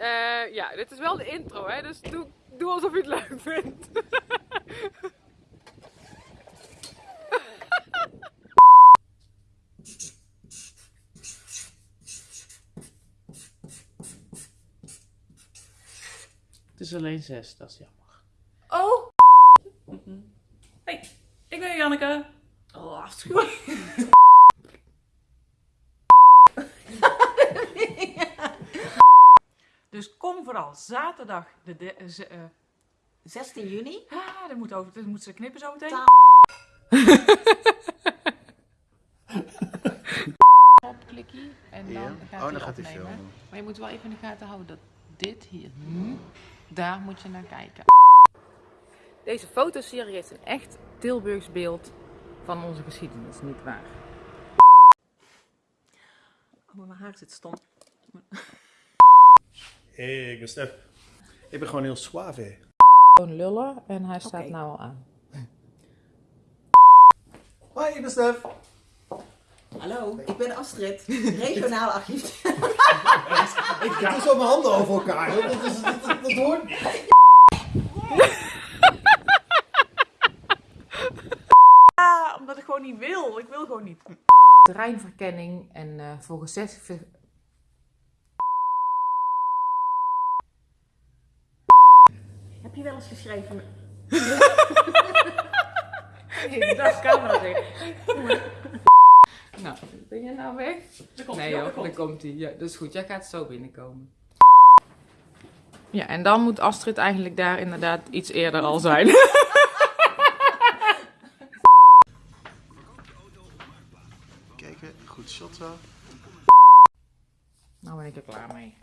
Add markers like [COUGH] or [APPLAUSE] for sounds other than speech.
eh, ja, dit is wel de intro, hè? Dus doe, doe alsof je het leuk vindt. Het is alleen zes, dat is jammer. Oh! Hey, ik ben Janneke. Oh, afschuwelijk. Kom vooral zaterdag de, de eh, z- eh, 16 juni. ah, dat moet, over, dat moet ze knippen zo meteen. Ta- [LAUGHS] Op klikkie en dan Ja. gaat Oh, hij dan gaat hij opnemen. filmen. Maar je moet wel even in de gaten houden dat dit hier, hm, daar moet je naar kijken. Deze fotoserie heeft een echt Tilburgs beeld van onze geschiedenis, niet waar? Oh, maar mijn haar zit stom. Hey, ik ben Stef. Ik ben gewoon heel suave. Gewoon lullen en hij staat nou al aan. Hoi, ik ben Stef. Hallo, ik ben Astrid, regionaal archief. [LAUGHS] Ik doe zo mijn handen over elkaar. Dat, is, dat, dat, dat hoort. Ah, omdat ik gewoon niet wil. Ik wil gewoon niet. Terreinverkenning en eh, volgens zes... Heb je wel eens geschreven? [LAUGHS] Dat camera zeggen. Nou, ben je nou weg? Nee joh, daar komt hij. Ja, dat is goed. Jij gaat zo binnenkomen. Ja, en dan moet Astrid eigenlijk daar inderdaad iets eerder al zijn. [LAUGHS] Kijken, goed shot zo. nou ben ik er klaar mee.